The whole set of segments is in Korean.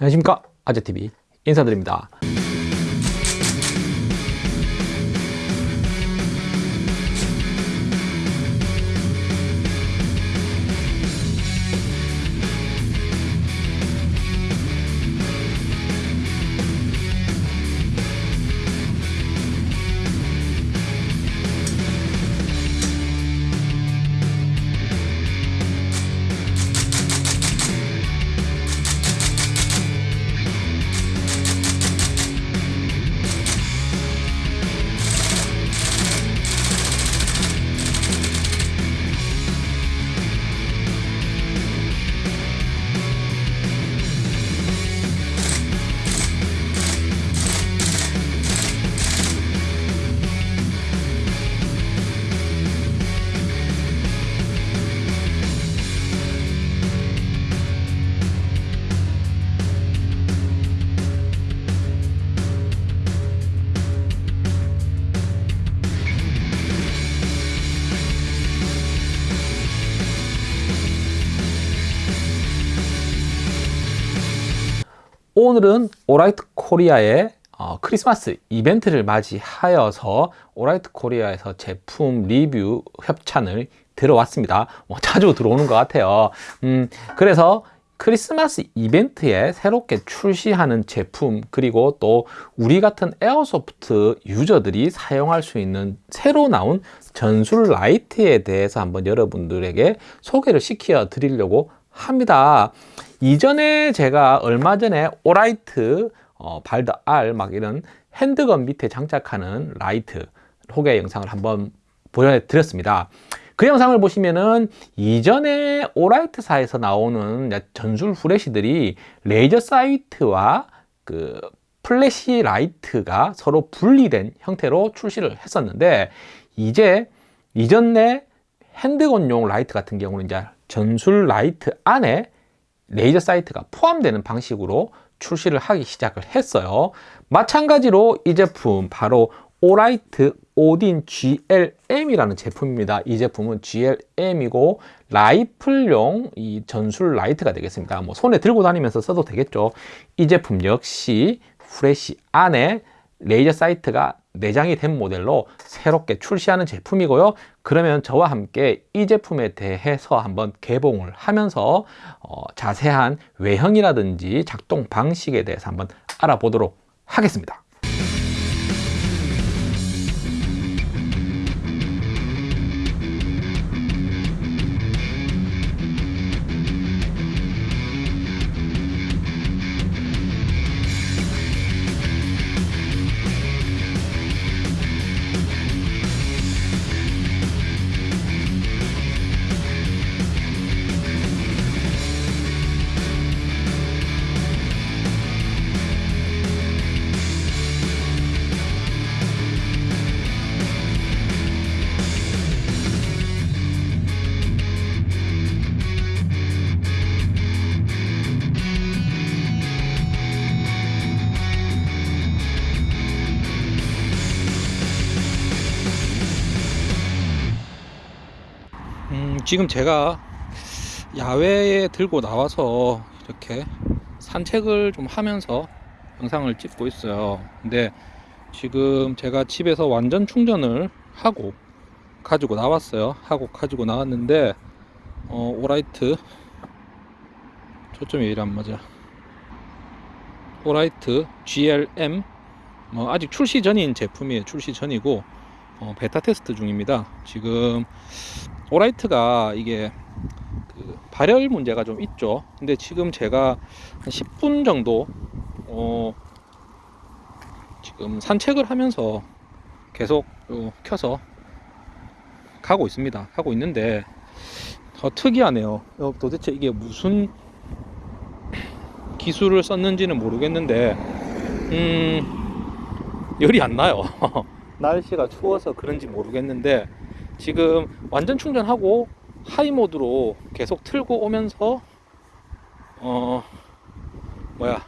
안녕하십니까? 아재TV 인사드립니다 오늘은 오라이트 코리아의 어, 크리스마스 이벤트를 맞이하여서 오라이트 코리아에서 제품 리뷰 협찬을 들어왔습니다. 뭐 자주 들어오는 것 같아요. 음, 그래서 크리스마스 이벤트에 새롭게 출시하는 제품 그리고 또 우리 같은 airsoft 유저들이 사용할 수 있는 새로 나온 전술 라이트에 대해서 한번 여러분들에게 소개를 시켜 드리려고 합니다. 이전에 제가 얼마 전에 오라이트 어, 발드 R 막 이런 handgun 밑에 장착하는 라이트 소개 영상을 한번 보여드렸습니다. 그 영상을 보시면은 이전에 오라이트사에서 나오는 전술 후레쉬들이 laser sight와 그 플래시 라이트가 서로 분리된 형태로 출시를 했었는데 이제 이전에 handgun용 라이트 같은 경우는 이제 전술 라이트 안에 laser sight가 포함되는 방식으로 출시를 하기 시작을 했어요. 마찬가지로 이 제품 바로 오라이트 오딘 GLM이라는 제품입니다. 이 제품은 GLM이고 라이플용 이 전술 라이트가 되겠습니다. 뭐 손에 들고 다니면서 써도 되겠죠. 이 제품 역시 플래시 안에 laser sight가 내장이 된 모델로 새롭게 출시하는 제품이고요. 그러면 저와 함께 이 제품에 대해서 한번 개봉을 하면서 어, 자세한 외형이라든지 작동 방식에 대해서 한번 알아보도록 하겠습니다 지금 제가 야외에 들고 나와서 이렇게 산책을 좀 하면서 영상을 찍고 있어요. 근데 지금 제가 집에서 완전 충전을 하고 가지고 나왔어요. 하고 가지고 나왔는데 어, 오라이트. 초점이 이래 안 맞아? 오라이트 GLM 뭐 아직 출시 전인 제품이에요. 출시 전이고 어, 베타 테스트 중입니다. 지금 오라이트가 이게 그 발열 문제가 좀 있죠. 근데 지금 제가 한 10분 정도 어 지금 산책을 하면서 계속 어 켜서 가고 있습니다. 하고 있는데 어 특이하네요. 어 도대체 이게 무슨 기술을 썼는지는 모르겠는데 음 열이 안 나요. 날씨가 추워서 그런지 모르겠는데 지금 완전 충전하고 하이 모드로 계속 틀고 오면서 어 뭐야.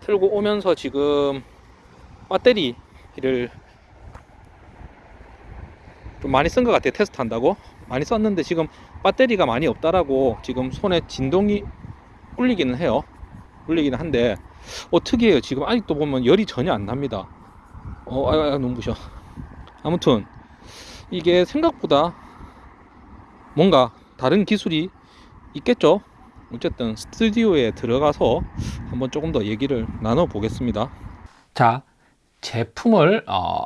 틀고 오면서 지금 배터리를 좀 많이 쓴 것 같아요. 테스트 한다고? 많이 썼는데 지금 배터리가 많이 없다라고 지금 손에 진동이 울리기는 해요. 물리긴 한데 어 특이해요. 지금 아직도 보면 열이 전혀 안 납니다. 어 아, 아 눈부셔. 아무튼 이게 생각보다 뭔가 다른 기술이 있겠죠? 어쨌든 스튜디오에 들어가서 한번 조금 더 얘기를 나눠 보겠습니다. 자 제품을 어,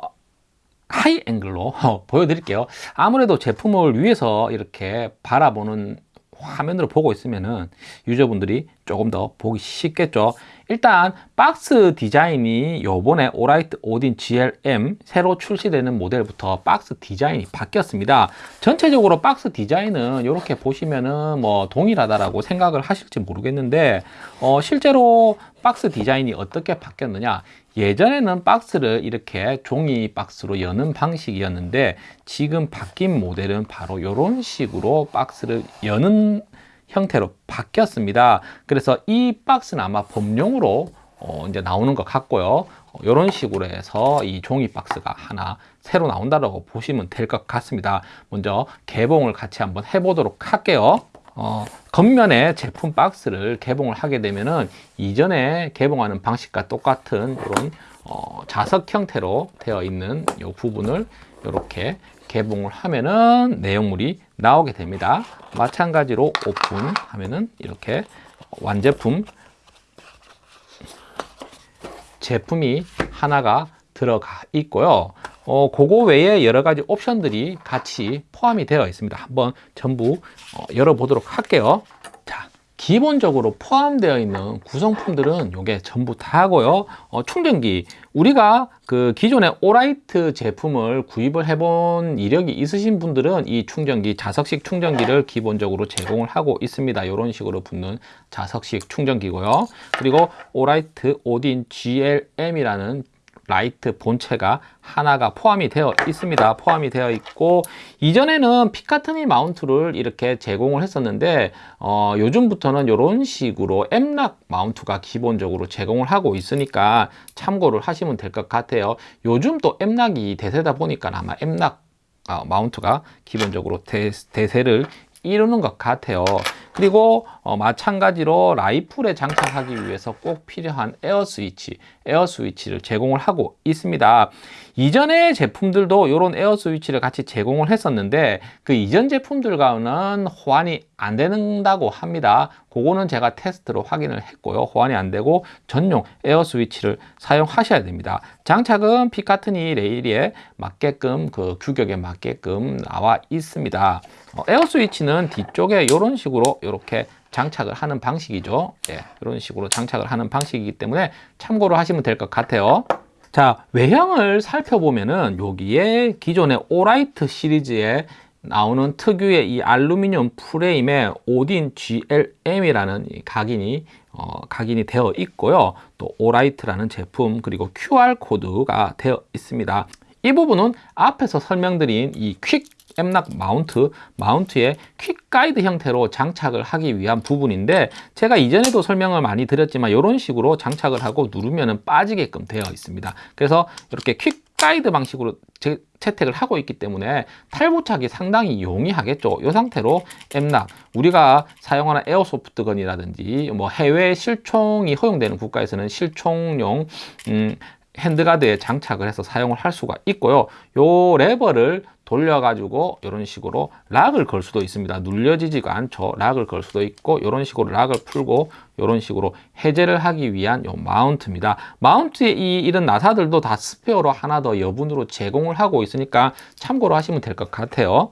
하이 앵글로 어, 보여드릴게요. 아무래도 제품을 위에서 이렇게 바라보는 화면으로 보고 있으면은 유저분들이 조금 더 보기 쉽겠죠. 일단 박스 디자인이 요번에 오라이트 오딘 GLM 새로 출시되는 모델부터 박스 디자인이 바뀌었습니다. 전체적으로 박스 디자인은 이렇게 보시면은 뭐 동일하다라고 생각을 하실지 모르겠는데 어, 실제로 박스 디자인이 어떻게 바뀌었느냐. 예전에는 박스를 이렇게 종이 박스로 여는 방식이었는데 지금 바뀐 모델은 바로 이런 식으로 박스를 여는 형태로 바뀌었습니다. 그래서 이 박스는 아마 범용으로 어 이제 나오는 것 같고요. 이런 어, 식으로 해서 이 종이 박스가 하나 새로 나온다고 보시면 될 것 같습니다. 먼저 개봉을 같이 한번 해보도록 할게요. 어, 겉면에 제품 박스를 개봉을 하게 되면은 이전에 개봉하는 방식과 똑같은 이런 어, 자석 형태로 되어 있는 이 부분을 이렇게 개봉을 하면은 내용물이 나오게 됩니다. 마찬가지로 오픈 하면은 이렇게 완제품 제품이 하나가 들어가 있고요. 어, 그거 외에 여러 가지 옵션들이 같이 포함이 되어 있습니다. 한번 전부 어, 열어보도록 할게요. 자, 기본적으로 포함되어 있는 구성품들은 이게 전부 다고요. 어, 충전기 우리가 그 기존의 오라이트 제품을 구입을 해본 이력이 있으신 분들은 이 충전기 자석식 충전기를 기본적으로 제공을 하고 있습니다. 이런 식으로 붙는 자석식 충전기고요. 그리고 오라이트 오딘 GLM이라는 라이트 본체가 하나가 포함이 되어 있습니다. 포함이 되어 있고 이전에는 피카티니 mount를 이렇게 제공을 했었는데 어, 요즘부터는 이런 식으로 M-LOK mount가 기본적으로 제공을 하고 있으니까 참고를 하시면 될 것 같아요. 요즘 또 M-LOK이 대세다 보니까 아마 M-LOK 어, mount가 기본적으로 대, 대세를 이루는 것 같아요 그리고 어, 마찬가지로 라이플에 장착하기 위해서 꼭 필요한 에어 스위치 에어 스위치를 제공을 하고 있습니다. 이전의 제품들도 이런 에어 스위치를 같이 제공을 했었는데 그 이전 제품들과는 호환이 안 된다고 합니다. 그거는 제가 테스트로 확인을 했고요. 호환이 안 되고 전용 에어 스위치를 사용하셔야 됩니다. 장착은 피카티니 레일에 맞게끔 그 규격에 맞게끔 나와 있습니다. 어, 에어 스위치는 뒤쪽에 이런 식으로 이렇게 장착을 하는 방식이죠. 예, 이런 식으로 장착을 하는 방식이기 때문에 참고로 하시면 될 것 같아요. 자 외형을 살펴보면은 여기에 기존의 오라이트 시리즈에 나오는 특유의 이 알루미늄 프레임에 오딘 GLM이라는 각인이 어, 각인이 되어 있고요. 또 오라이트라는 제품 그리고 QR 코드가 되어 있습니다. 이 부분은 앞에서 설명드린 이 quick M-LOK mount, mount에 quick 가이드 형태로 장착을 하기 위한 부분인데 제가 이전에도 설명을 많이 드렸지만 이런 식으로 장착을 하고 누르면 빠지게끔 되어 있습니다. 그래서 이렇게 quick 가이드 방식으로 제, 채택을 하고 있기 때문에 탈부착이 상당히 용이하겠죠. 이 상태로 M-LOK 우리가 사용하는 airsoft gun이라든지 뭐 해외 실총이 허용되는 국가에서는 실총용 음, handguard에 장착을 해서 사용을 할 수가 있고요. 요 레버를 돌려가지고 이런 식으로 lock을 걸 수도 있습니다. 눌려지지가 않죠. lock을 걸 수도 있고 이런 식으로 lock을 풀고 이런 식으로 해제를 하기 위한 요 mount입니다. mount의 이 이런 나사들도 다 스페어로 하나 더 여분으로 제공을 하고 있으니까 참고로 하시면 될 것 같아요.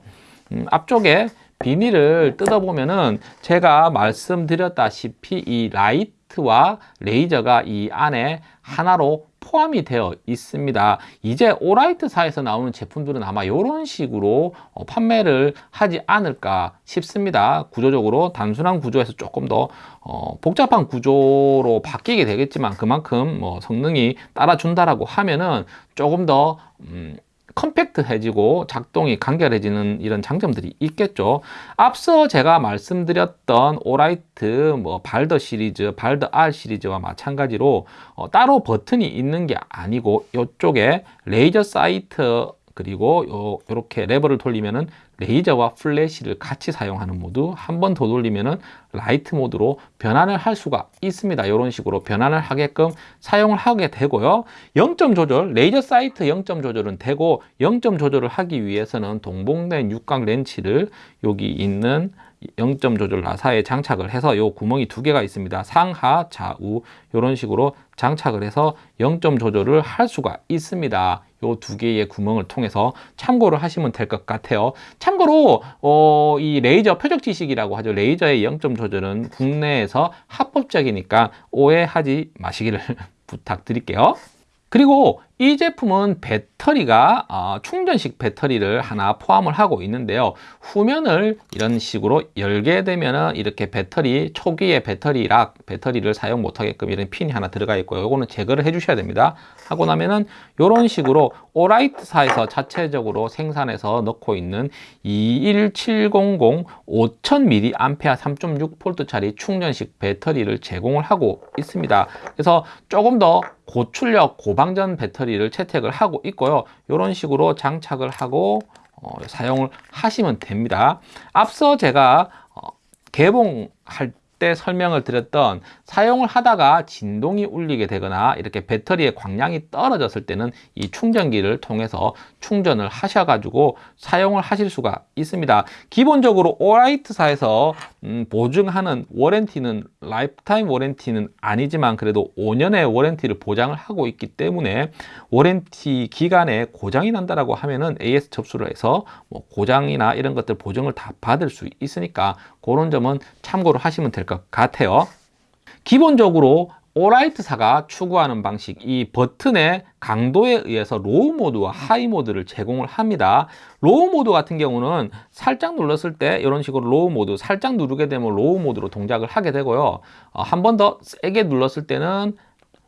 음, 앞쪽에 비닐을 뜯어보면은 제가 말씀드렸다시피 이 라이트 와 레이저가 이 안에 하나로 포함이 되어 있습니다. 이제 오라이트사에서 나오는 제품들은 아마 이런 식으로 어, 판매를 하지 않을까 싶습니다. 구조적으로 단순한 구조에서 조금 더 어, 복잡한 구조로 바뀌게 되겠지만 그만큼 뭐 성능이 따라준다라고 하면은 조금 더 음, compact해지고 작동이 간결해지는 이런 장점들이 있겠죠. 앞서 제가 말씀드렸던 오라이트 뭐 발더 시리즈, 발더 R 시리즈와 마찬가지로 어, 따로 버튼이 있는 게 아니고 이쪽에 레이저 sight 그리고 요, 요렇게 레버를 돌리면은 레이저와 플래시를 같이 사용하는 모드 한 번 더 돌리면은 라이트 모드로 변환을 할 수가 있습니다. 이런 식으로 변환을 하게끔 사용을 하게 되고요. 0점 조절 레이저 sight 0점 조절은 되고 0점 조절을 하기 위해서는 동봉된 육각 렌치를 여기 있는 0점 조절 나사에 장착을 해서 요 구멍이 두 개가 있습니다. 상하 좌우 이런 식으로 장착을 해서 0점 조절을 할 수가 있습니다. 요 두 개의 구멍을 통해서 참고를 하시면 될 것 같아요. 참고로 어, 이 레이저 표적 지식이라고 하죠. 레이저의 0점 조절은 국내에서 합법적이니까 오해하지 마시기를 부탁드릴게요. 그리고 이 제품은 배터리가 어, 충전식 배터리를 하나 포함을 하고 있는데요. 후면을 이런 식으로 열게 되면 이렇게 배터리 초기의 배터리 락 배터리를 사용 못하게끔 이런 핀이 하나 들어가 있고요. 이거는 제거를 해 주셔야 됩니다. 하고 나면은 이런 식으로 오라이트사에서 자체적으로 생산해서 넣고 있는 21700 5000mAh 3.6V 짜리 충전식 배터리를 제공을 하고 있습니다. 그래서 조금 더 고출력 고방전 배터리 를 채택을 하고 있고요. 이런 식으로 장착을 하고 어, 사용을 하시면 됩니다. 앞서 제가 어, 개봉할 때 설명을 드렸던 사용을 하다가 진동이 울리게 되거나 이렇게 배터리의 광량이 떨어졌을 때는 이 충전기를 통해서 충전을 하셔가지고 사용을 하실 수가 있습니다. 기본적으로 오라이트사에서 음, 보증하는 warranty는 lifetime warranty는 아니지만 그래도 5년의 warranty를 보장을 하고 있기 때문에 warranty 기간에 고장이 난다라고 하면은 AS 접수를 해서 뭐 고장이나 이런 것들 보증을 다 받을 수 있으니까 그런 점은 참고를 하시면 될것 같아요. 기본적으로 오라이트사가 추구하는 방식 이 버튼의 강도에 의해서 low 모드와 high 모드를 제공을 합니다. low 모드 같은 경우는 살짝 눌렀을 때 이런 식으로 low 모드 살짝 누르게 되면 low 모드로 동작을 하게 되고요. 어, 한번 더 세게 눌렀을 때는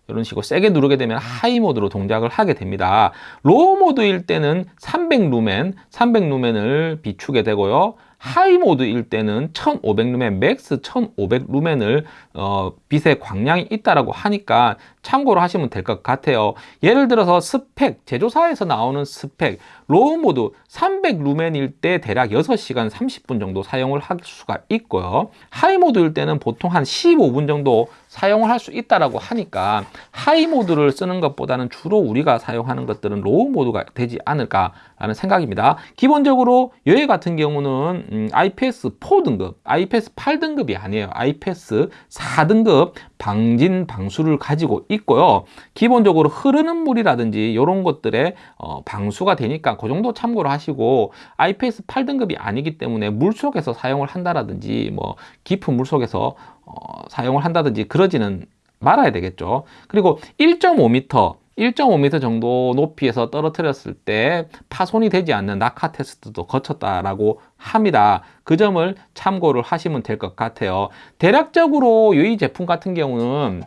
이런 식으로 세게 누르게 되면 high 모드로 동작을 하게 됩니다. low 모드일 때는 300 루멘 300 루멘을 비추게 되고요 high 모드일 때는 1500루멘, max 1500루멘을 어, 빛의 광량이 있다라고 하니까 참고로 하시면 될 것 같아요. 예를 들어서 스펙, 제조사에서 나오는 스펙, low 모드 300루멘일 때 대략 6시간 30분 정도 사용을 할 수가 있고요. high 모드일 때는 보통 한 15분 정도 사용을 할 수 있다라고 하니까 high 모드를 쓰는 것보다는 주로 우리가 사용하는 것들은 low 모드가 되지 않을까라는 생각입니다. 기본적으로 여기 같은 경우는 음, IPX 4등급, IPX 8등급이 아니에요. IPX 4등급 방진 방수를 가지고 있고요. 기본적으로 흐르는 물이라든지 이런 것들에 어, 방수가 되니까 그 정도 참고를 하시고 IPS 8등급이 아니기 때문에 물속에서 사용을 한다라든지 뭐 깊은 물속에서 어, 사용을 한다든지 그러지는 말아야 되겠죠. 그리고 1.5m 1.5m 정도 높이에서 떨어뜨렸을 때 파손이 되지 않는 낙하 테스트도 거쳤다라고 합니다. 그 점을 참고를 하시면 될 것 같아요. 대략적으로 이 제품 같은 경우는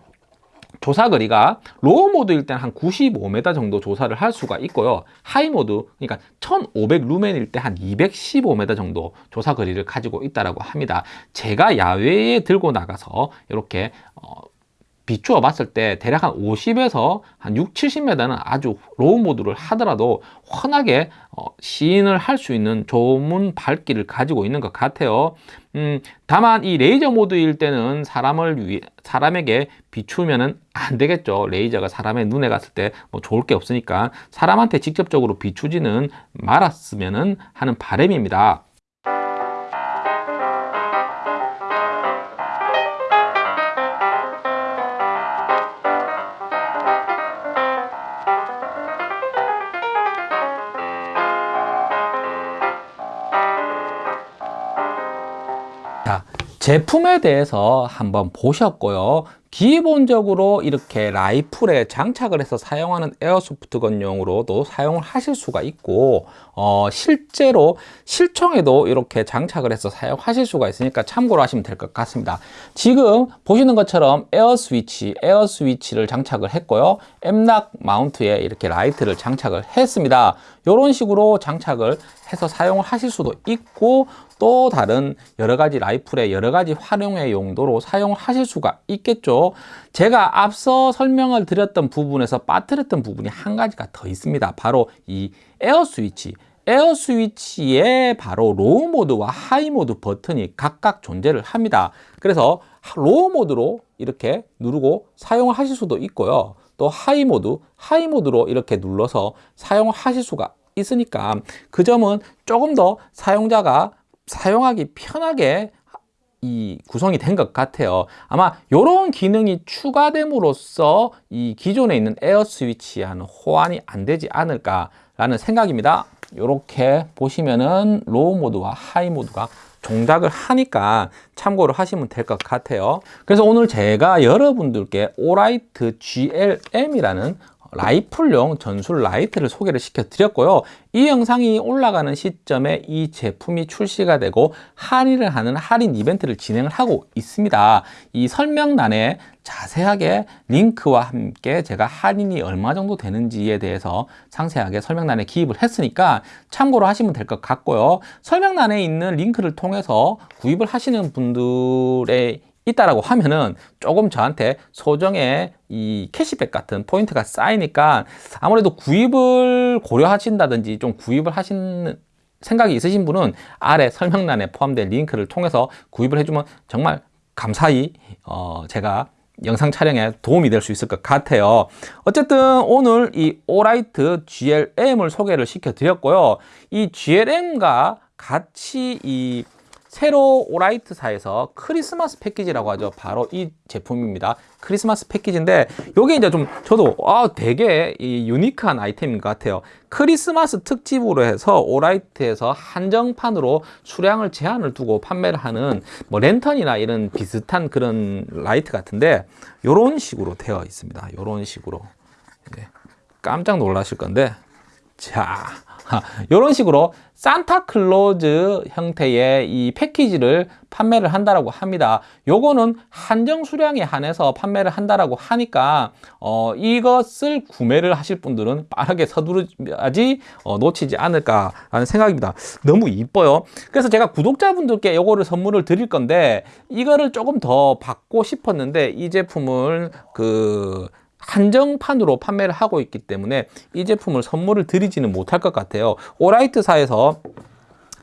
조사 거리가 low 모드일 때는 한 95m 정도 조사를 할 수가 있고요. high 모드, 그러니까 1500 루멘일 때 한 215m 정도 조사 거리를 가지고 있다고 합니다. 제가 야외에 들고 나가서 이렇게 어, 비추어 봤을 때 대략 한 50에서 한 6, 70m는 아주 low 모드를 하더라도 환하게 어, 시인을 할 수 있는 좋은 밝기를 가지고 있는 것 같아요. 음, 다만 이 레이저 모드일 때는 사람을 위해 사람에게 비추면은 안 되겠죠. 레이저가 사람의 눈에 갔을 때 뭐 좋을 게 없으니까 사람한테 직접적으로 비추지는 말았으면 하는 바람입니다. 제품에 대해서 한번 보셨고요. 기본적으로 이렇게 라이플에 장착을 해서 사용하는 airsoft gun용으로도 사용을 하실 수가 있고 어, 실제로 실총에도 이렇게 장착을 해서 사용하실 수가 있으니까 참고로 하시면 될 것 같습니다. 지금 보시는 것처럼 에어 스위치 에어 스위치를 장착을 했고요. M-LOK mount에 이렇게 라이트를 장착을 했습니다. 이런 식으로 장착을 해서 사용을 하실 수도 있고 또 다른 여러 가지 라이플의 여러 가지 활용의 용도로 사용을 하실 수가 있겠죠 제가 앞서 설명을 드렸던 부분에서 빠뜨렸던 부분이 한 가지가 더 있습니다 바로 이 에어 스위치 에어 스위치에 바로 low 모드와 high 모드 버튼이 각각 존재를 합니다. 그래서 low 모드로 이렇게 누르고 사용을 하실 수도 있고요. 또 high 모드, high 모드로 이렇게 눌러서 사용을 하실 수가 있으니까 그 점은 조금 더 사용자가 사용하기 편하게 이 구성이 된 것 같아요. 아마 이런 기능이 추가됨으로써 이 기존에 있는 에어 스위치와는 호환이 안 되지 않을까 라는 생각입니다. 이렇게 보시면은 low 모드와 high 모드가 동작을 하니까 참고를 하시면 될 것 같아요. 그래서 오늘 제가 여러분들께 오라이트 GLM이라는 라이플용 전술 라이트를 소개를 시켜 드렸고요. 이 영상이 올라가는 시점에 이 제품이 출시가 되고 할인을 하는 할인 이벤트를 진행을 하고 있습니다. 이 설명란에 자세하게 링크와 함께 제가 할인이 얼마 정도 되는지에 대해서 상세하게 설명란에 기입을 했으니까 참고로 하시면 될 것 같고요. 설명란에 있는 링크를 통해서 구입을 하시는 분들의 있다라고 하면은 조금 저한테 소정의 이 캐시백 같은 포인트가 쌓이니까 아무래도 구입을 고려하신다든지 좀 구입을 하시는 생각이 있으신 분은 아래 설명란에 포함된 링크를 통해서 구입을 해주면 정말 감사히 어 제가 영상 촬영에 도움이 될 수 있을 것 같아요. 어쨌든 오늘 이 오라이트 GLM을 소개를 시켜 드렸고요. 이 GLM과 같이 이 새로 오라이트사에서 크리스마스 패키지라고 하죠. 바로 이 제품입니다. 크리스마스 패키지인데 요게 이제 좀 저도 아 되게 이 유니크한 아이템인 것 같아요. 크리스마스 특집으로 해서 오라이트에서 한정판으로 수량을 제한을 두고 판매를 하는 뭐 랜턴이나 이런 비슷한 그런 라이트 같은데 요런 식으로 되어 있습니다. 요런 식으로. 네. 깜짝 놀라실 건데. 자 이런 식으로 산타클로즈 형태의 이 패키지를 판매를 한다라고 합니다. 요거는 한정 수량에 한해서 판매를 한다라고 하니까 어, 이것을 구매를 하실 분들은 빠르게 서두르지 어, 놓치지 않을까라는 생각입니다. 너무 이뻐요. 그래서 제가 구독자분들께 요거를 선물을 드릴 건데 이거를 조금 더 받고 싶었는데 이 제품을 그 한정판으로 판매를 하고 있기 때문에 이 제품을 선물을 드리지는 못할 것 같아요. 오라이트사에서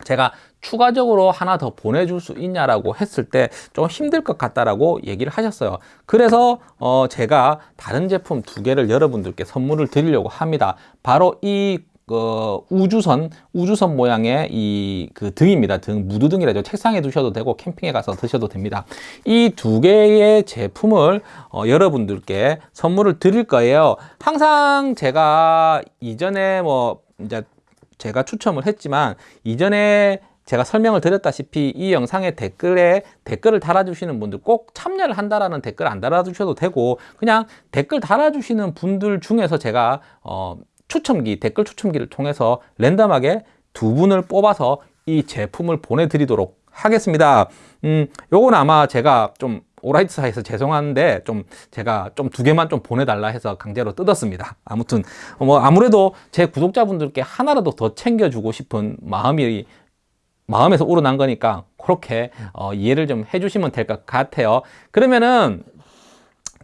제가 추가적으로 하나 더 보내줄 수 있냐라고 했을 때 좀 힘들 것 같다라고 얘기를 하셨어요. 그래서 어 제가 다른 제품 두 개를 여러분들께 선물을 드리려고 합니다. 바로 이 어, 우주선 우주선 모양의 이 그 등입니다. 등 무드등이라죠. 책상에 두셔도 되고 캠핑에 가서 드셔도 됩니다. 이 두 개의 제품을 어, 여러분들께 선물을 드릴 거예요. 항상 제가 이전에 뭐 이제 제가 추첨을 했지만 이전에 제가 설명을 드렸다시피 이 영상의 댓글에 댓글을 달아주시는 분들 꼭 참여를 한다라는 댓글 안 달아주셔도 되고 그냥 댓글 달아주시는 분들 중에서 제가 어, 추첨기, 댓글 추첨기를 통해서 랜덤하게 두 분을 뽑아서 이 제품을 보내드리도록 하겠습니다. 음, 요건 아마 제가 좀 오라이트사에서 죄송한데 좀 제가 좀 두 개만 좀 보내달라 해서 강제로 뜯었습니다. 아무튼 뭐 아무래도 제 구독자분들께 하나라도 더 챙겨주고 싶은 마음이 마음에서 우러난 거니까 그렇게 어, 이해를 좀 해주시면 될 것 같아요. 그러면은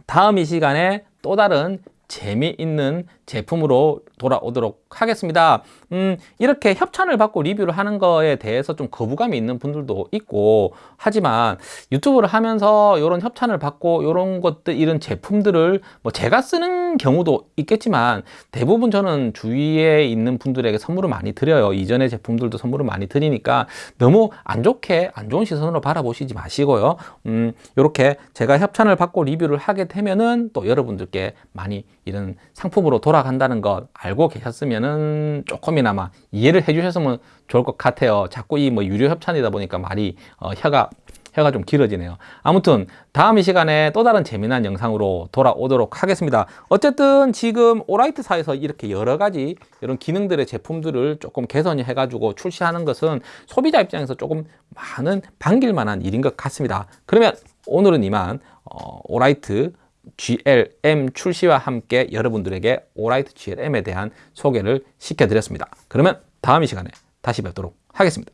다음 이 시간에 또 다른 재미있는 제품으로 돌아오도록 하겠습니다. 음, 이렇게 협찬을 받고 리뷰를 하는 거에 대해서 좀 거부감이 있는 분들도 있고 하지만 유튜브를 하면서 이런 협찬을 받고 이런 것들 이런 제품들을 뭐 제가 쓰는 경우도 있겠지만 대부분 저는 주위에 있는 분들에게 선물을 많이 드려요. 이전의 제품들도 선물을 많이 드리니까 너무 안 좋게 안 좋은 시선으로 바라보시지 마시고요. 음, 이렇게 제가 협찬을 받고 리뷰를 하게 되면은 또 여러분들께 많이 이런 상품으로 돌아간다는 것 알고 계셨으면은 조금이나마 이해를 해 주셨으면 좋을 것 같아요. 자꾸 이 뭐 유료 협찬이다 보니까 말이 어, 혀가 혀가 좀 길어지네요. 아무튼 다음 이 시간에 또 다른 재미난 영상으로 돌아오도록 하겠습니다. 어쨌든 지금 오라이트사에서 이렇게 여러 가지 이런 기능들의 제품들을 조금 개선해 가지고 출시하는 것은 소비자 입장에서 조금 많은 반길 만한 일인 것 같습니다. 그러면 오늘은 이만 어, 오라이트 GLM 출시와 함께 여러분들에게 오라이트 GLM에 대한 소개를 시켜드렸습니다. 그러면 다음 이 시간에 다시 뵙도록 하겠습니다.